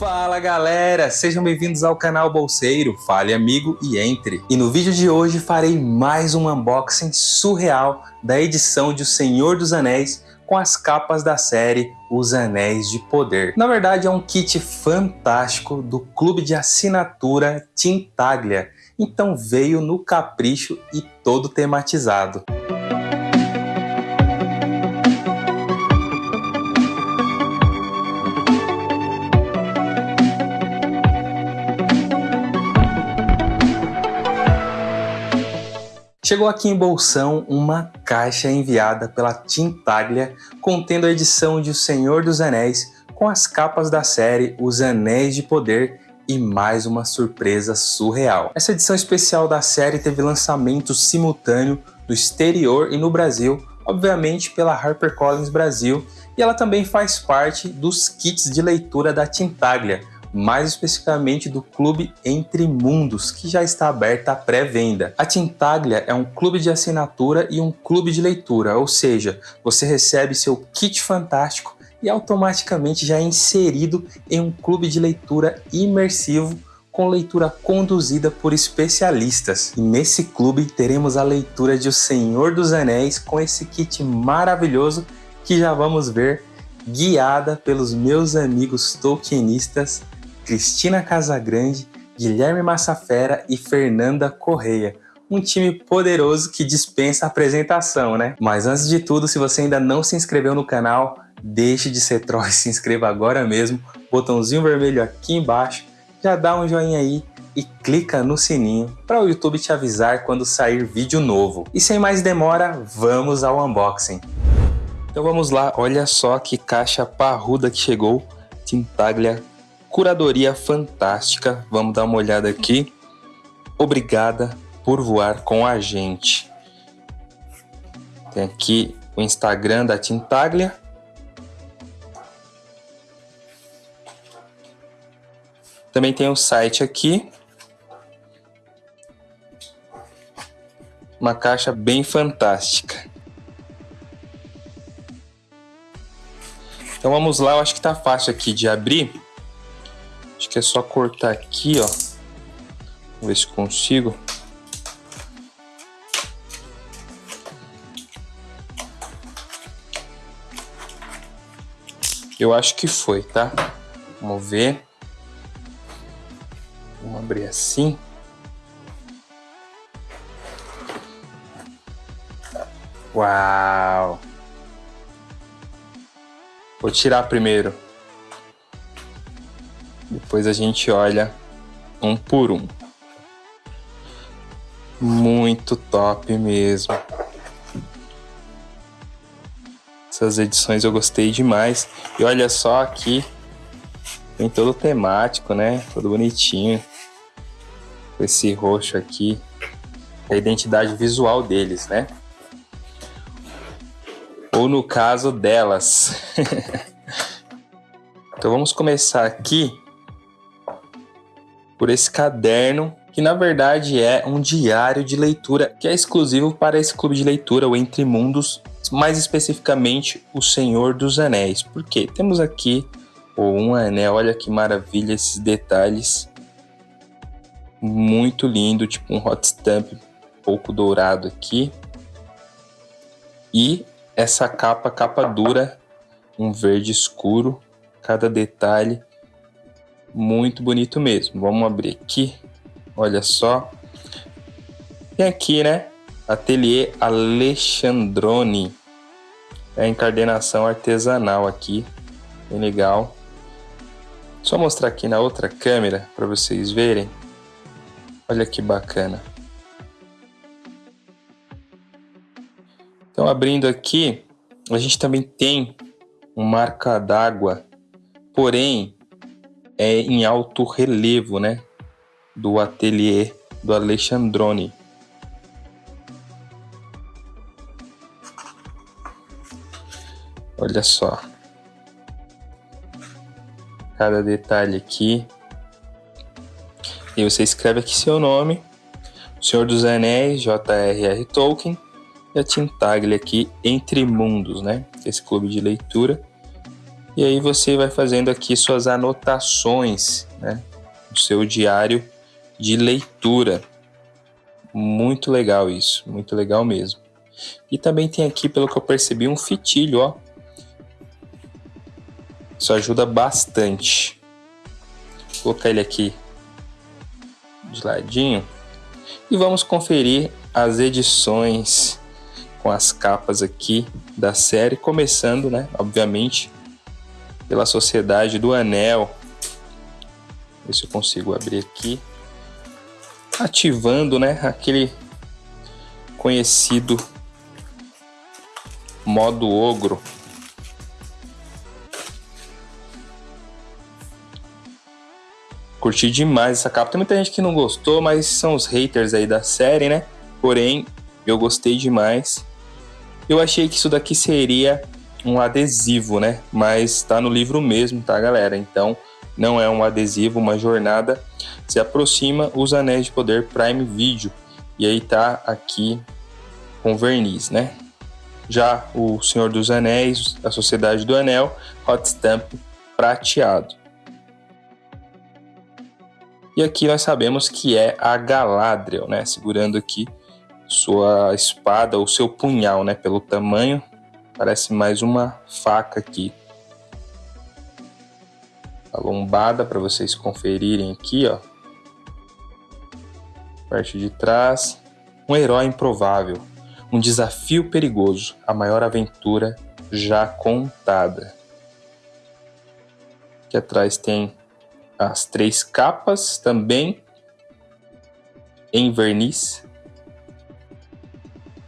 Fala galera, sejam bem-vindos ao canal Bolseiro, fale amigo e entre. E no vídeo de hoje farei mais um unboxing surreal da edição de O Senhor dos Anéis com as capas da série Os Anéis de Poder. Na verdade é um kit fantástico do clube de assinatura Tintaglia, então veio no capricho e todo tematizado. Chegou aqui em Bolsão uma caixa enviada pela Tintaglia contendo a edição de O Senhor dos Anéis com as capas da série Os Anéis de Poder e mais uma surpresa surreal. Essa edição especial da série teve lançamento simultâneo no exterior e no Brasil, obviamente pela HarperCollins Brasil, e ela também faz parte dos kits de leitura da Tintaglia, mais especificamente do Clube Entre Mundos, que já está aberta à pré-venda. A Tintaglia é um clube de assinatura e um clube de leitura, ou seja, você recebe seu kit fantástico e automaticamente já é inserido em um clube de leitura imersivo com leitura conduzida por especialistas. E nesse clube teremos a leitura de O Senhor dos Anéis com esse kit maravilhoso que já vamos ver guiada pelos meus amigos tolkienistas Cristina Casagrande, Guilherme Massafera e Fernanda Correia. Um time poderoso que dispensa apresentação, né? Mas antes de tudo, se você ainda não se inscreveu no canal, deixe de ser troll e se inscreva agora mesmo. Botãozinho vermelho aqui embaixo, já dá um joinha aí e clica no sininho para o YouTube te avisar quando sair vídeo novo. E sem mais demora, vamos ao unboxing. Então vamos lá, olha só que caixa parruda que chegou, Tintaglia Curadoria fantástica, vamos dar uma olhada aqui. Obrigada por voar com a gente. Tem aqui o Instagram da Tintaglia. Também tem o site aqui. Uma caixa bem fantástica. Então vamos lá, eu acho que tá fácil aqui de abrir. Acho que é só cortar aqui, ó. Vamos ver se consigo. Eu acho que foi, tá? Vamos ver. Vamos abrir assim. Uau! Vou tirar primeiro. Depois a gente olha um por um. Muito top mesmo. Essas edições eu gostei demais. E olha só aqui, tem todo temático, né? Todo bonitinho. Esse roxo aqui, a identidade visual deles, né? Ou no caso delas. então vamos começar aqui por esse caderno que na verdade é um diário de leitura que é exclusivo para esse clube de leitura, o Entre Mundos, mais especificamente o Senhor dos Anéis. Porque temos aqui o um anel, olha que maravilha esses detalhes. Muito lindo, tipo um hot stamp um pouco dourado aqui. E essa capa, capa dura, um verde escuro, cada detalhe muito bonito mesmo. Vamos abrir aqui. Olha só. Tem aqui, né? Ateliê Alexandrone. É a encardenação artesanal aqui. Bem legal. Só mostrar aqui na outra câmera para vocês verem. Olha que bacana. Então, abrindo aqui, a gente também tem um marca d'água. Porém, é em alto relevo, né? Do ateliê do Alexandrone. Olha só. Cada detalhe aqui. E você escreve aqui seu nome. Senhor dos Anéis, J.R.R. Tolkien. E a Tintaglia aqui, Entre Mundos, né? Esse clube de leitura. E aí você vai fazendo aqui suas anotações, né? O seu diário de leitura. Muito legal isso, muito legal mesmo. E também tem aqui, pelo que eu percebi, um fitilho, ó. Isso ajuda bastante. Vou colocar ele aqui de ladinho. E vamos conferir as edições com as capas aqui da série, começando, né, obviamente, pela Sociedade do Anel. Ver se eu consigo abrir aqui. Ativando, né, aquele conhecido modo ogro. Curti demais essa capa. Tem muita gente que não gostou, mas são os haters aí da série, né? Porém, eu gostei demais. Eu achei que isso daqui seria um adesivo, né? Mas tá no livro mesmo, tá, galera? Então, não é um adesivo, uma jornada. Se aproxima os Anéis de Poder Prime Video. E aí tá aqui com verniz, né? Já o Senhor dos Anéis, a Sociedade do Anel, hot stamp prateado. E aqui nós sabemos que é a Galadriel, né? Segurando aqui sua espada, o seu punhal, né? Pelo tamanho, parece mais uma faca aqui. A lombada para vocês conferirem aqui, ó. Parte de trás. Um herói improvável. Um desafio perigoso. A maior aventura já contada. Aqui atrás tem as três capas também em verniz.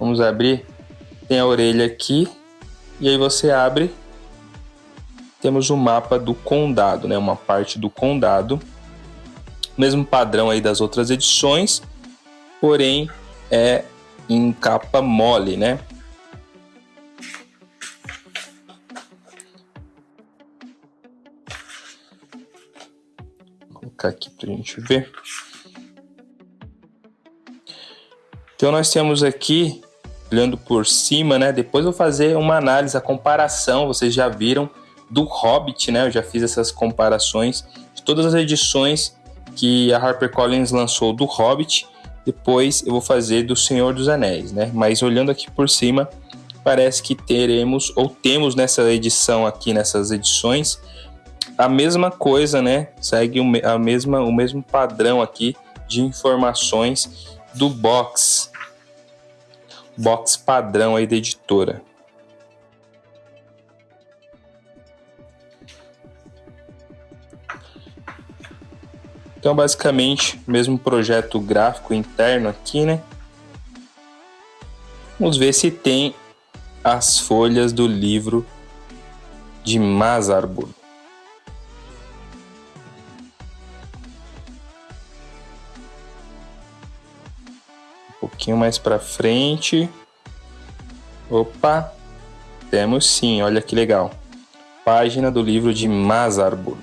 Vamos abrir. Tem a orelha aqui. E aí você abre. Temos o mapa do condado, né? Uma parte do condado. Mesmo padrão aí das outras edições. Porém, é em capa mole, né? colocar aqui para a gente ver. Então nós temos aqui, olhando por cima, né? Depois eu vou fazer uma análise, a comparação, vocês já viram, do Hobbit, né? Eu já fiz essas comparações de todas as edições que a HarperCollins lançou do Hobbit. Depois eu vou fazer do Senhor dos Anéis, né? Mas olhando aqui por cima, parece que teremos, ou temos nessa edição aqui, nessas edições, a mesma coisa, né? Segue a mesma, o mesmo padrão aqui de informações do box. Box padrão aí da editora. Então, basicamente, mesmo projeto gráfico interno aqui, né? Vamos ver se tem as folhas do livro de Mazarbur. Pouquinho mais para frente. Opa, temos sim, olha que legal. Página do livro de Mazarbur.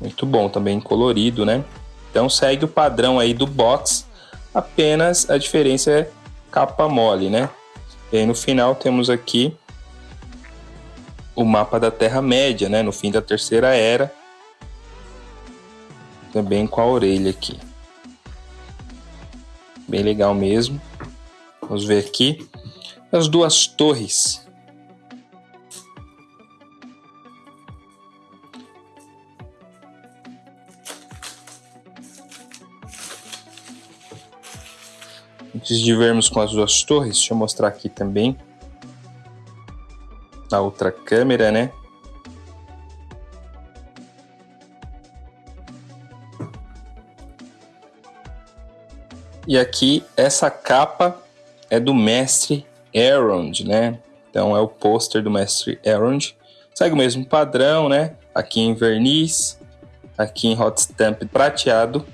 Muito bom, também colorido, né? Então segue o padrão aí do box, apenas a diferença é capa mole, né? E aí no final temos aqui o mapa da Terra-média, né, no fim da Terceira Era, também com a orelha aqui. Bem legal mesmo. Vamos ver aqui as duas torres. Antes de vermos com as duas torres, deixa eu mostrar aqui também na outra câmera, né? E aqui essa capa é do mestre Elrond, né? Então é o pôster do mestre Elrond. Segue o mesmo padrão, né? Aqui em verniz, aqui em hot stamp prateado.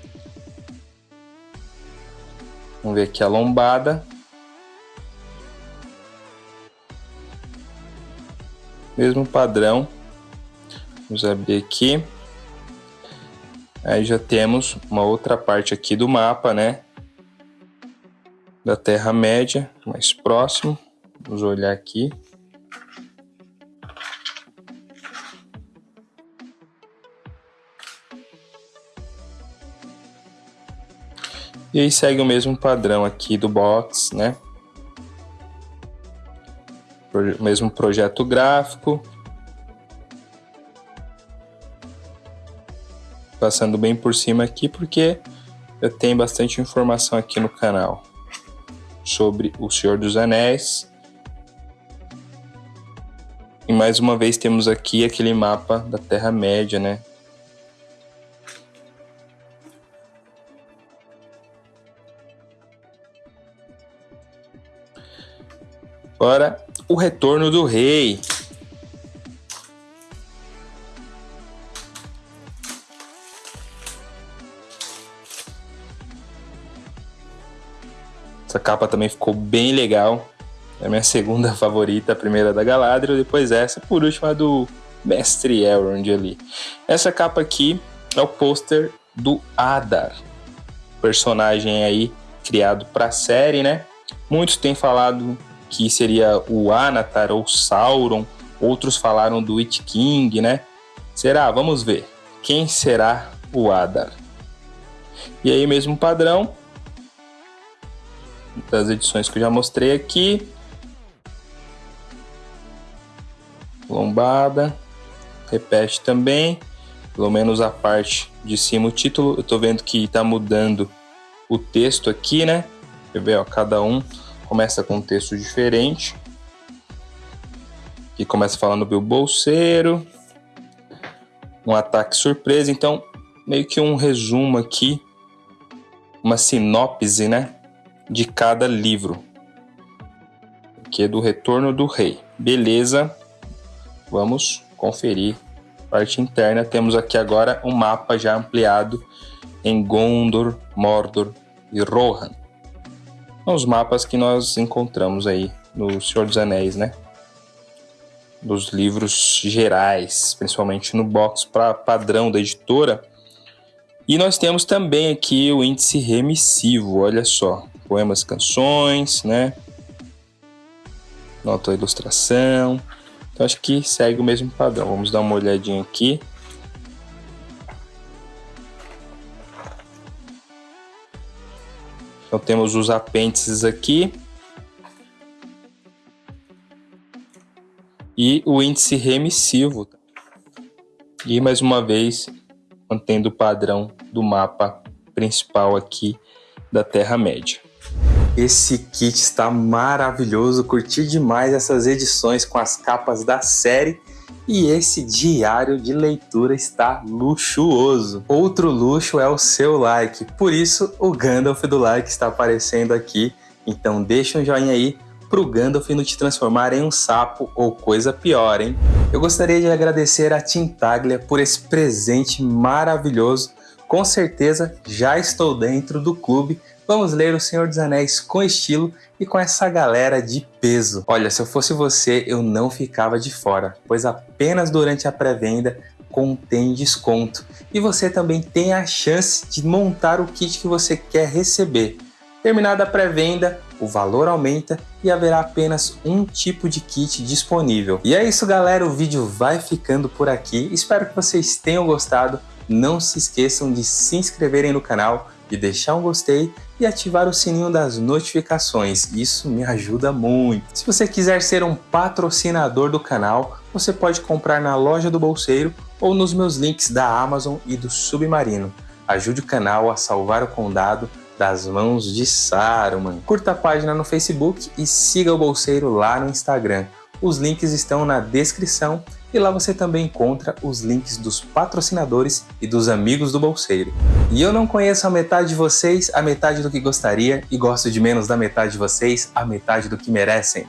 Vamos ver aqui a lombada. Mesmo padrão. Vamos abrir aqui. Aí já temos uma outra parte aqui do mapa, né? Da Terra-média, mais próximo. Vamos olhar aqui. E aí segue o mesmo padrão aqui do box, né? Mesmo projeto gráfico. Passando bem por cima aqui porque eu tenho bastante informação aqui no canal sobre o Senhor dos Anéis. E mais uma vez temos aqui aquele mapa da Terra-média, né? Agora, o retorno do rei. Essa capa também ficou bem legal. É a minha segunda favorita, a primeira da Galadriel, depois essa, por último a do Mestre Elrond ali. Essa capa aqui é o pôster do Adar, personagem aí criado para a série, né? Muitos têm falado que seria o Anatar ou Sauron, outros falaram do Witch King, né? Será? Vamos ver. Quem será o Adar? E aí, mesmo padrão das edições que eu já mostrei aqui. Lombada, repete também, pelo menos a parte de cima o título. Eu tô vendo que tá mudando o texto aqui, né? Quer ver, ó, cada um começa com um texto diferente. Que começa falando do bolseiro, um ataque surpresa. Então, meio que um resumo aqui, uma sinopse, né, de cada livro. Que é do Retorno do Rei. Beleza? Vamos conferir. Parte interna, temos aqui agora um mapa já ampliado em Gondor, Mordor e Rohan os mapas que nós encontramos aí no Senhor dos Anéis, né? Dos livros gerais, principalmente no box para padrão da editora. E nós temos também aqui o índice remissivo, olha só. Poemas, canções, né? Nota ilustração. Então acho que segue o mesmo padrão. Vamos dar uma olhadinha aqui. Então temos os apêndices aqui. E o índice remissivo. E mais uma vez, mantendo o padrão do mapa principal aqui da Terra-média. Esse kit está maravilhoso, curti demais essas edições com as capas da série e esse diário de leitura está luxuoso. Outro luxo é o seu like, por isso o Gandalf do like está aparecendo aqui. Então deixa um joinha aí pro Gandalf não te transformar em um sapo ou coisa pior, hein? Eu gostaria de agradecer a Tintaglia por esse presente maravilhoso. Com certeza já estou dentro do clube Vamos ler O Senhor dos Anéis com estilo e com essa galera de peso. Olha, se eu fosse você, eu não ficava de fora, pois apenas durante a pré-venda contém desconto. E você também tem a chance de montar o kit que você quer receber. Terminada a pré-venda, o valor aumenta e haverá apenas um tipo de kit disponível. E é isso galera, o vídeo vai ficando por aqui. Espero que vocês tenham gostado. Não se esqueçam de se inscreverem no canal, de deixar um gostei e ativar o sininho das notificações, isso me ajuda muito. Se você quiser ser um patrocinador do canal, você pode comprar na loja do Bolseiro ou nos meus links da Amazon e do Submarino. Ajude o canal a salvar o condado das mãos de Saruman. Curta a página no Facebook e siga o Bolseiro lá no Instagram. Os links estão na descrição e lá você também encontra os links dos patrocinadores e dos amigos do bolseiro. E eu não conheço a metade de vocês, a metade do que gostaria, e gosto de menos da metade de vocês, a metade do que merecem.